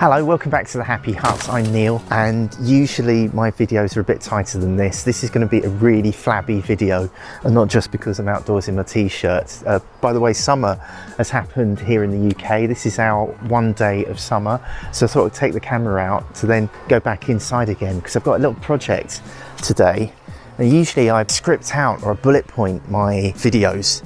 Hello, welcome back to the Happy Hut. I'm Neil and usually my videos are a bit tighter than this. This is going to be a really flabby video and not just because I'm outdoors in my t-shirt. Uh, by the way, summer has happened here in the UK. This is our one day of summer. So I thought I'd take the camera out to then go back inside again because I've got a little project today. And usually I script out or I bullet point my videos.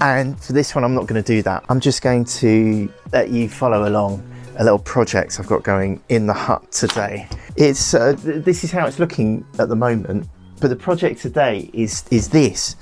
And for this one, I'm not going to do that. I'm just going to let you follow along a little project I've got going in the hut today. It's uh, th this is how it's looking at the moment, but the project today is is this.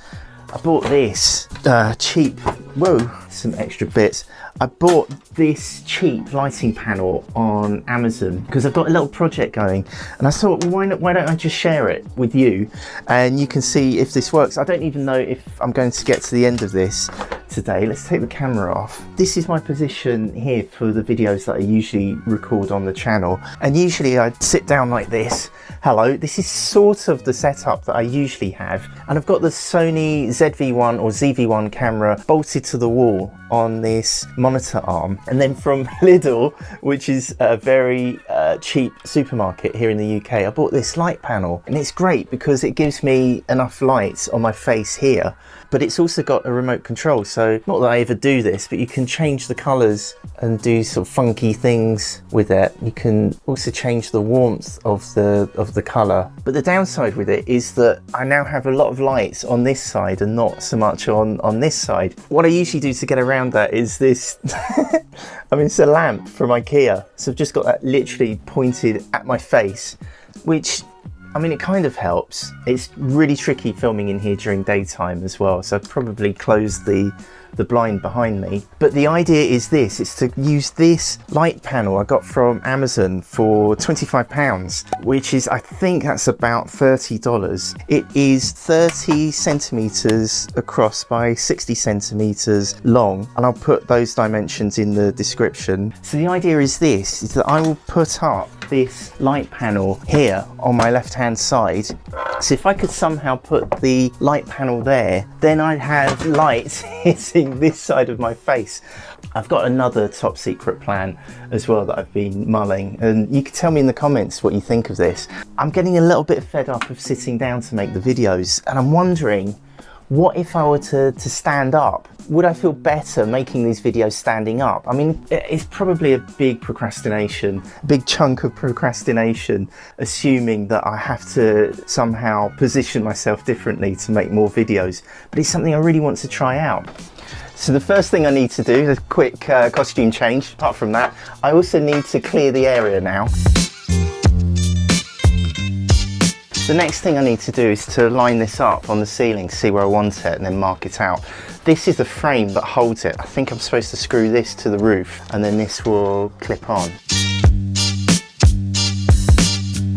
I bought this uh, cheap, whoa, some extra bits. I bought this cheap lighting panel on Amazon because I've got a little project going and I thought, well, why, not, why don't I just share it with you and you can see if this works. I don't even know if I'm going to get to the end of this today. Let's take the camera off. This is my position here for the videos that I usually record on the channel. And usually I sit down like this. Hello, this is sort of the setup that I usually have. And I've got the Sony ZV-1 or ZV-1 camera bolted to the wall on this monitor arm. And then from Lidl, which is a very uh, Uh, cheap supermarket here in the UK, I bought this light panel. And it's great because it gives me enough lights on my face here but it's also got a remote control. So not that I ever do this, but you can change the colors and do sort of funky things with it. You can also change the warmth of the of the color. But the downside with it is that I now have a lot of lights on this side and not so much on, on this side. What I usually do to get around that is this, I mean, it's a lamp from Ikea. So I've just got that literally pointed at my face, which I mean, it kind of helps. It's really tricky filming in here during daytime as well, so I've probably closed the the blind behind me. But the idea is this, it's to use this light panel I got from Amazon for 25 pounds, which is, I think that's about $30. It is 30 centimeters across by 60 centimeters long, and I'll put those dimensions in the description. So the idea is this, is that I will put up this light panel here on my left hand side. So if I could somehow put the light panel there, then I'd have light hitting this side of my face. I've got another top secret plan as well that I've been mulling and you can tell me in the comments what you think of this. I'm getting a little bit fed up of sitting down to make the videos and I'm wondering what if I were to, to stand up? Would I feel better making these videos standing up? I mean, it's probably a big procrastination, a big chunk of procrastination, assuming that I have to somehow position myself differently to make more videos, but it's something I really want to try out. So the first thing I need to do is a quick uh, costume change. Apart from that, I also need to clear the area now. The next thing I need to do is to line this up on the ceiling, see where I want it and then mark it out. This is the frame that holds it. I think I'm supposed to screw this to the roof and then this will clip on.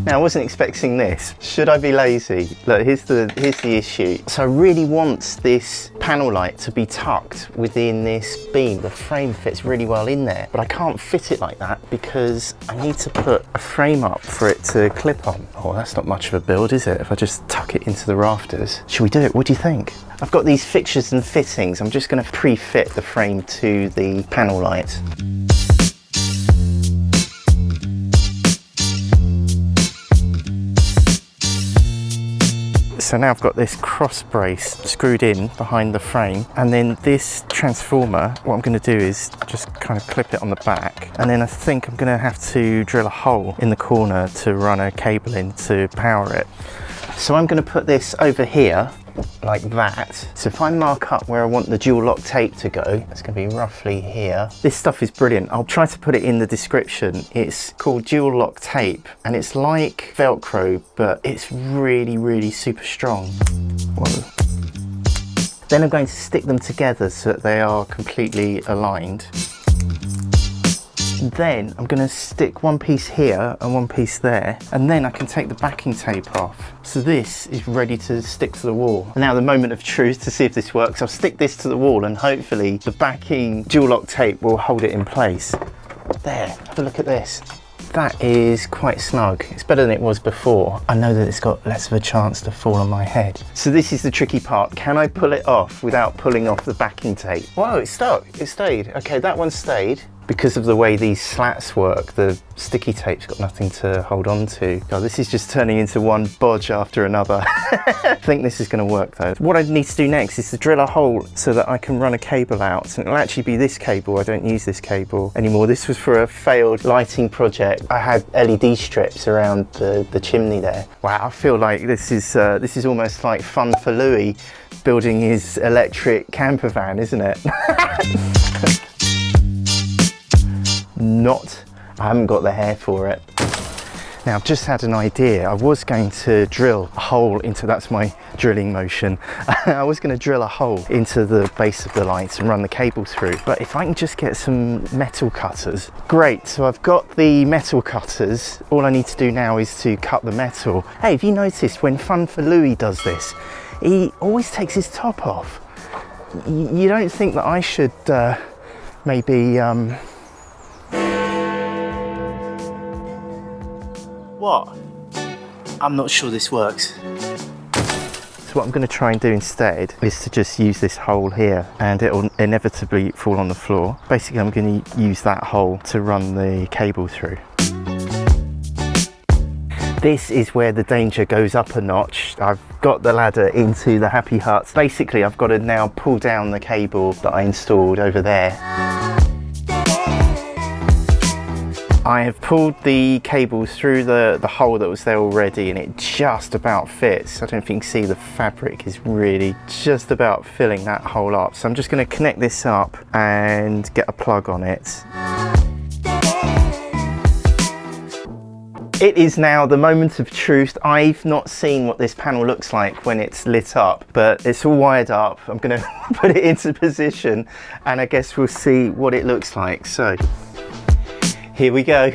Now I wasn't expecting this. Should I be lazy? Look, here's the, here's the issue. So I really want this panel light to be tucked within this beam. The frame fits really well in there, but I can't fit it like that because I need to put a frame up for it to clip on. Oh, that's not much of a build, is it? If I just tuck it into the rafters. Should we do it? What do you think? I've got these fixtures and fittings. I'm just gonna pre-fit the frame to the panel light. So now I've got this cross brace screwed in behind the frame and then this transformer, what I'm going to do is just kind of clip it on the back and then I think I'm going to have to drill a hole in the corner to run a cable in to power it. So I'm going to put this over here like that. So if I mark up where I want the dual lock tape to go, it's going to be roughly here. This stuff is brilliant. I'll try to put it in the description. It's called dual lock tape and it's like Velcro, but it's really, really super strong. Whoa. Then I'm going to stick them together so that they are completely aligned. Then I'm going to stick one piece here and one piece there and then I can take the backing tape off. So this is ready to stick to the wall. And now the moment of truth to see if this works. I'll stick this to the wall and hopefully the backing dual lock tape will hold it in place. There, have a look at this. That is quite snug. It's better than it was before. I know that it's got less of a chance to fall on my head. So this is the tricky part. Can I pull it off without pulling off the backing tape? Whoa, it stuck, it stayed. Okay, that one stayed. Because of the way these slats work, the sticky tape's got nothing to hold on to. God, this is just turning into one bodge after another. I think this is going to work though. What I need to do next is to drill a hole so that I can run a cable out. And it'll actually be this cable. I don't use this cable anymore. This was for a failed lighting project. I had LED strips around the, the chimney there. Wow, I feel like this is, uh, this is almost like fun for Louis building his electric camper van, isn't it? Not, I haven't got the hair for it. Now I've just had an idea. I was going to drill a hole into, that's my drilling motion. I was going to drill a hole into the base of the lights and run the cable through. But if I can just get some metal cutters, great. So I've got the metal cutters. All I need to do now is to cut the metal. Hey, have you noticed when Fun for Louis does this, he always takes his top off. You don't think that I should uh, maybe um, What? I'm not sure this works. So what I'm going to try and do instead is to just use this hole here and it'll inevitably fall on the floor. Basically I'm going to use that hole to run the cable through. This is where the danger goes up a notch. I've got the ladder into the Happy Hut. Basically I've got to now pull down the cable that I installed over there. I have pulled the cables through the, the hole that was there already and it just about fits. I don't think you can see the fabric is really just about filling that hole up. So I'm just going to connect this up and get a plug on it. It is now the moment of truth. I've not seen what this panel looks like when it's lit up, but it's all wired up. I'm gonna put it into position and I guess we'll see what it looks like. So here we go.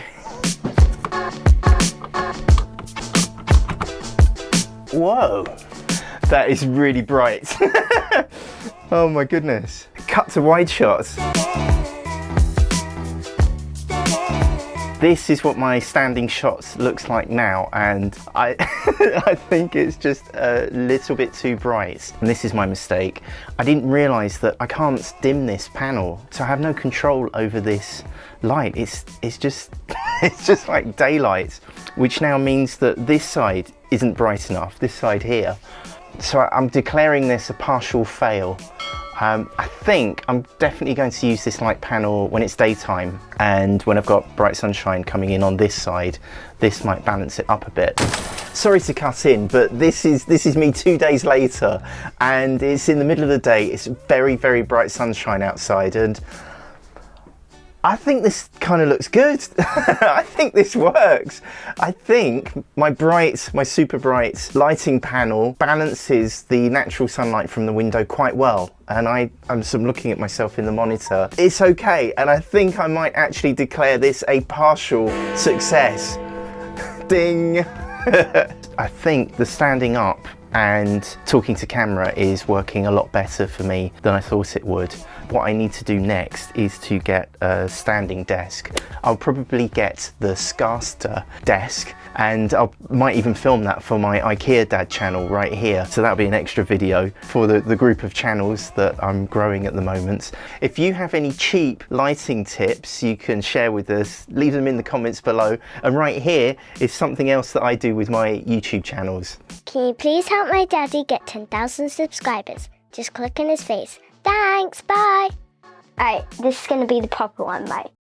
Whoa, that is really bright. oh my goodness. Cut to wide shots. This is what my standing shots looks like now and I, I think it's just a little bit too bright. And this is my mistake. I didn't realise that I can't dim this panel so I have no control over this light. It's, it's, just, it's just like daylight which now means that this side isn't bright enough, this side here. So I'm declaring this a partial fail um, I think I'm definitely going to use this light panel when it's daytime and when I've got bright sunshine coming in on this side, this might balance it up a bit. Sorry to cut in, but this is this is me two days later and it's in the middle of the day. It's very, very bright sunshine outside and I think this kind of looks good. I think this works. I think my bright, my super bright lighting panel balances the natural sunlight from the window quite well. And I, I'm some looking at myself in the monitor. It's okay. And I think I might actually declare this a partial success. Ding. I think the standing up and talking to camera is working a lot better for me than I thought it would. What I need to do next is to get a standing desk. I'll probably get the Skarsta desk and I might even film that for my IKEA dad channel right here. So that'll be an extra video for the, the group of channels that I'm growing at the moment. If you have any cheap lighting tips you can share with us, leave them in the comments below. And right here is something else that I do with my YouTube channels. Can you please help my daddy get 10,000 subscribers? Just click on his face. Thanks, bye. Alright, this is to be the proper one, bye.